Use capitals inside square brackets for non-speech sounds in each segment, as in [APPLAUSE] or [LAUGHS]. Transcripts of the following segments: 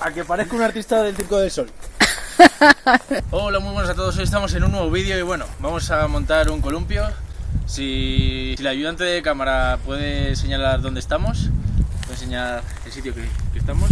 A que parezca un artista del Circo del Sol. [LAUGHS] Hola, muy buenas a todos. Hoy estamos en un nuevo vídeo y bueno, vamos a montar un columpio. Si, si el ayudante de cámara puede señalar dónde estamos, puede enseñar el sitio que estamos.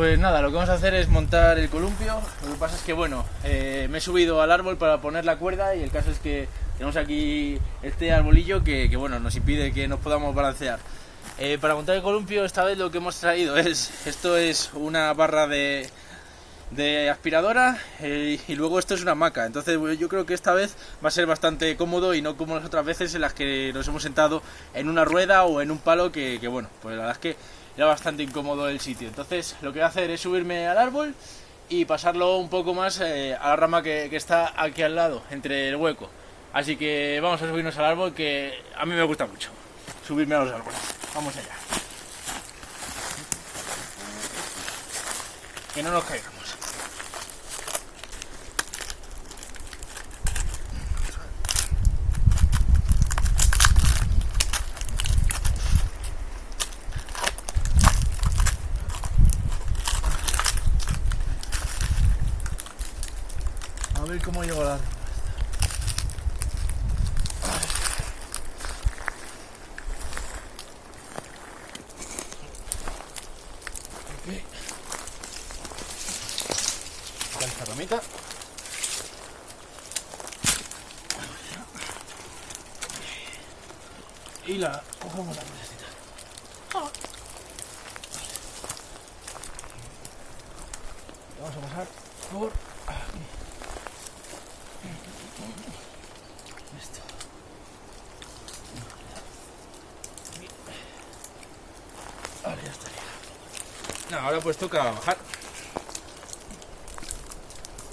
Pues nada, lo que vamos a hacer es montar el columpio. Lo que pasa es que, bueno, eh, me he subido al árbol para poner la cuerda y el caso es que tenemos aquí este arbolillo que, que, bueno, nos impide que nos podamos balancear. Eh, para montar el columpio, esta vez lo que hemos traído es, esto es una barra de, aspiradora eh, y luego esto es una hamaca. Entonces yo creo que esta vez va a ser bastante cómodo y no como las otras veces en las que nos hemos sentado en una rueda o en un palo que, que bueno, pues la verdad es que era bastante incómodo el sitio. Entonces lo que voy a hacer es subirme al árbol y pasarlo un poco más eh, a la rama que, que, está aquí al lado, entre el hueco. Así que vamos a subirnos al árbol que a mí me gusta mucho, subirme a los árboles. Vamos allá. Que no nos caigamos. Ver cómo llego esta ramita. Y la la. Vamos a pasar por aquí. Esto. Ahora ya estaría. Ahora pues toca bajar.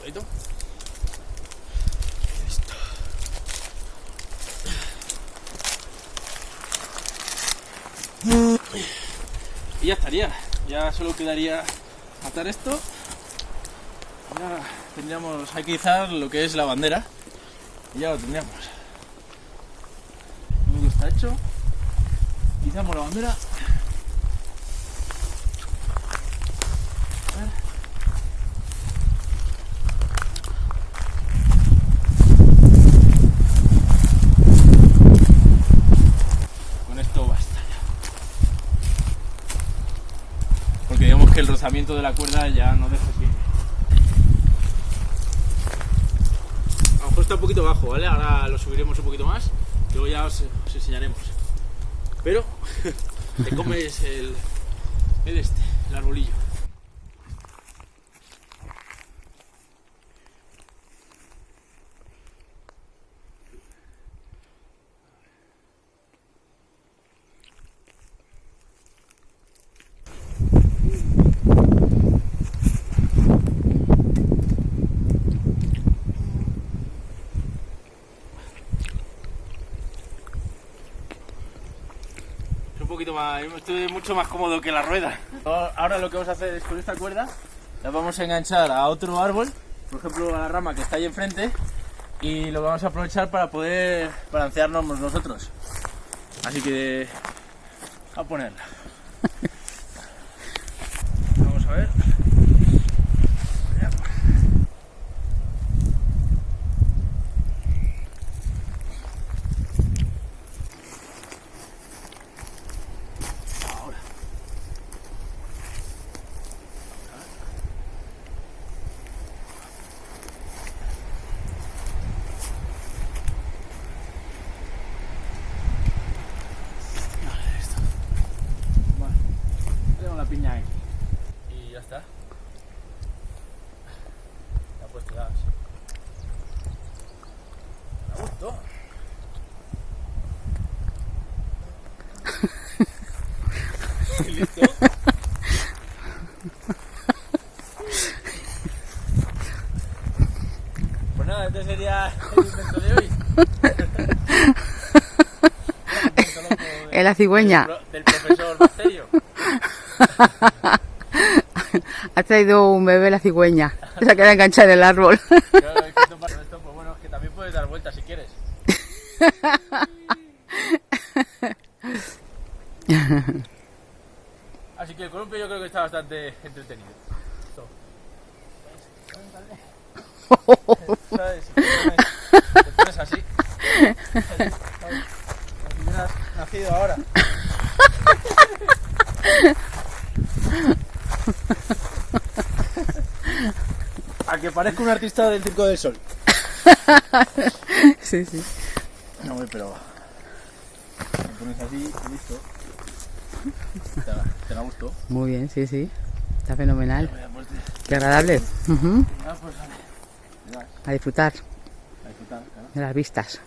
Listo. Y ya estaría. Ya solo quedaría atar esto. Ya tendríamos, hay que izar lo que es la bandera. Y ya lo tendríamos. Todo está hecho. Izamos la bandera. A ver. Con esto basta ya. Porque digamos que el rozamiento de la cuerda ya no deja que está un poquito bajo, ¿vale? Ahora lo subiremos un poquito más, luego ya os, os enseñaremos. Pero [LAUGHS] te comes el, el este, el arbolillo. Un poquito más, estoy mucho más cómodo que la rueda. Ahora lo que vamos a hacer es con esta cuerda, la vamos a enganchar a otro árbol, por ejemplo a la rama que está ahí enfrente, y lo vamos a aprovechar para poder balancearnos nosotros. Así que a ponerla. [LAUGHS] Vamos a ver. piña aquí. Y ya está. Ya pues tiras. ¿Y [LAUGHS] listo? Pues nada, este sería el invento de hoy. Es la cigüeña. Del, profesor Bacterio. [LAUGHS] ha traído un bebé la cigüeña. Se queda enganchada en el árbol. También puedes dar vueltas si quieres. [LAUGHS] Así que el columpio yo creo que está bastante entretenido. ¿Sabes? Te pones, te pones así. nacido ahora. [LAUGHS] A que parezca un artista del Circo del Sol. [LAUGHS] Sí, sí. No, hombre, pero. Te pones así y listo. Te, la- gustó. Muy bien, sí, sí. Está fenomenal. Qué agradable. Ah, pues A disfrutar a disfrutar, claro. de las vistas.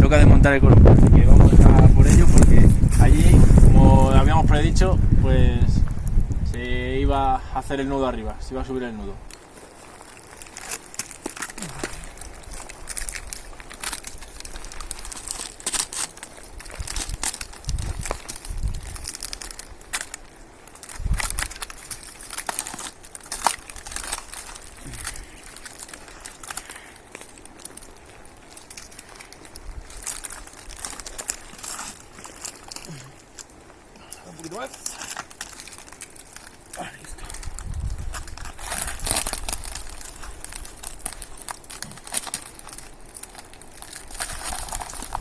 Toca desmontar el columpio, así que vamos a por ello porque allí, como habíamos predicho, pues iba a hacer el nudo arriba, se iba a subir el nudo. Ah, listo.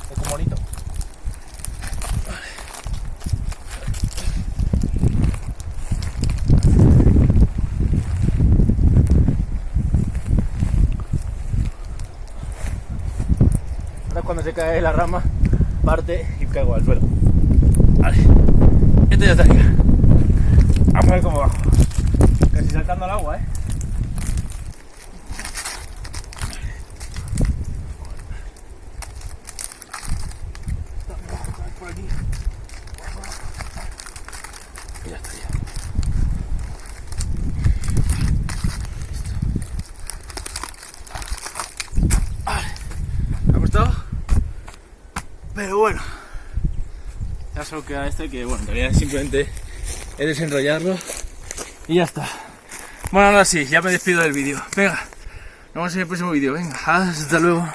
Es como bonito. Se cae la rama, parte y caigo al suelo. Vale. Esto ya estaría. Vamos a ver cómo bajo. Casi saltando al agua, ¿eh? Por aquí. Y ya estaría. Listo. Vale. ¿Me ha costado? Pero bueno. Ya solo queda este que, bueno, en realidad simplemente es desenrollarlo y ya está. Bueno, ahora sí, ya me despido del vídeo. Venga, nos vemos en el próximo vídeo. Venga, hasta luego.